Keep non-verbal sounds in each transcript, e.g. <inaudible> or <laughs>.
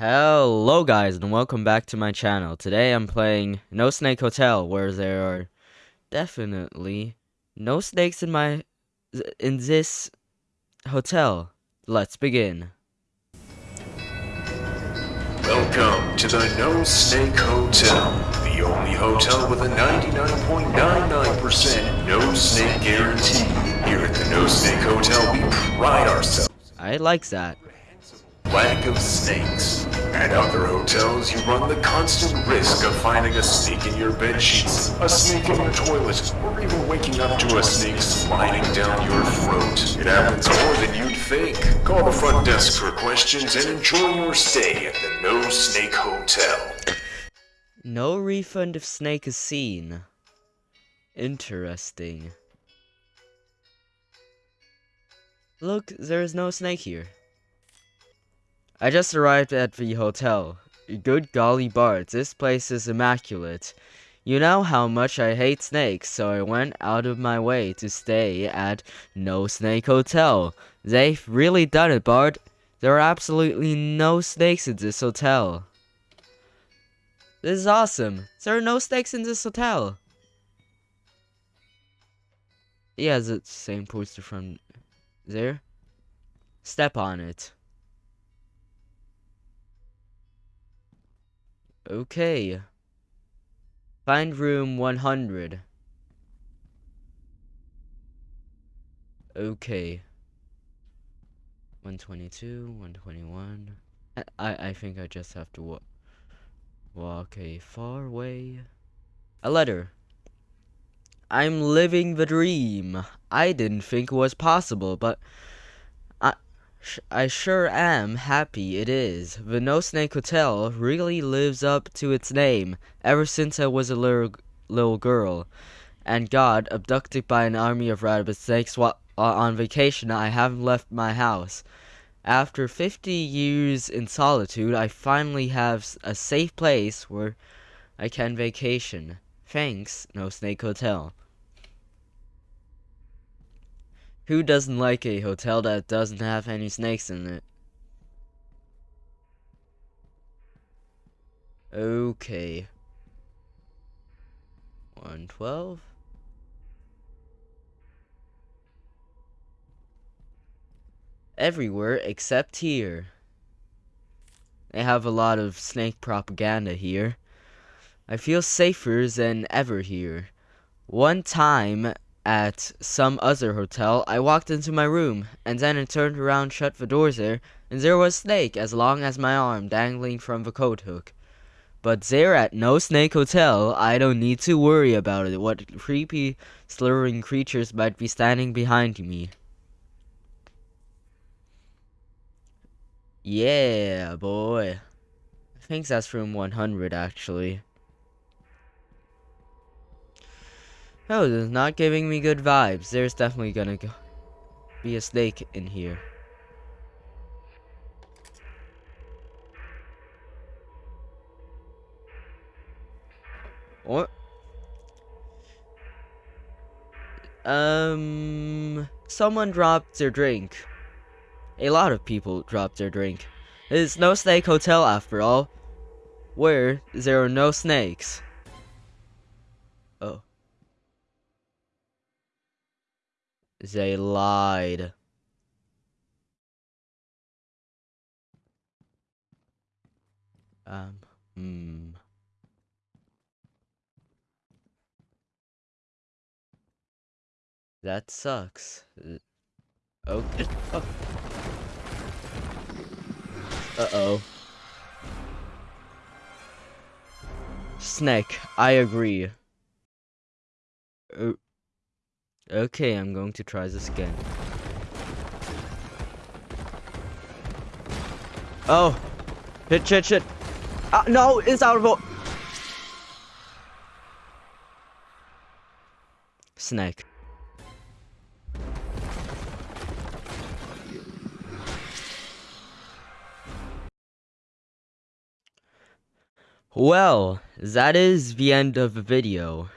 Hello guys and welcome back to my channel. Today I'm playing No Snake Hotel where there are definitely no snakes in my in this hotel. Let's begin. Welcome to the No Snake Hotel, the only hotel with a 99.99% no snake guarantee. Here at the No Snake Hotel, we pride ourselves I like that. Lack of snakes. At other hotels, you run the constant risk of finding a snake in your bed sheets, a snake in your toilet, or even waking up to a snake sliding down your throat. It happens more than you'd think. Call the front desk for questions and enjoy your stay at the No Snake Hotel. No refund if snake is seen. Interesting. Look, there is no snake here. I just arrived at the hotel. Good golly Bart, this place is immaculate. You know how much I hate snakes, so I went out of my way to stay at No Snake Hotel. They've really done it, Bart. There are absolutely no snakes in this hotel. This is awesome. There are no snakes in this hotel. Yeah, it's the same poster from there. Step on it. Okay. Find room 100. Okay. 122, 121. I, I I think I just have to wa walk a far way. A letter. I'm living the dream. I didn't think it was possible, but I, sure am happy it is. The No Snake Hotel really lives up to its name ever since I was a little, little girl and got abducted by an army of rabbit snakes while uh, on vacation. I haven't left my house. After 50 years in solitude, I finally have a safe place where I can vacation. Thanks, No Snake Hotel. Who doesn't like a hotel that doesn't have any snakes in it? Okay. 112. Everywhere except here. They have a lot of snake propaganda here. I feel safer than ever here. One time at some other hotel, I walked into my room, and then I turned around, shut the doors there, and there was snake as long as my arm dangling from the coat hook. But there at No Snake Hotel, I don't need to worry about it. What creepy, slithering creatures might be standing behind me. Yeah, boy. I think that's room 100, actually. Oh, this is not giving me good vibes. There's definitely gonna go be a snake in here. Or um someone dropped their drink. A lot of people dropped their drink. It's no snake hotel after all. Where there are no snakes. Oh. They lied. Um, hmm. That sucks. Okay. Oh. <laughs> Uh-oh. Snake, I agree. Uh, okay, I'm going to try this again. Oh! Shit, shit, shit! Ah, no, it's out of Snake. Well, that is the end of the video.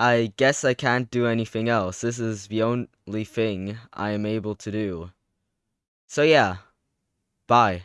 I guess I can't do anything else. This is the only thing I am able to do. So yeah, bye.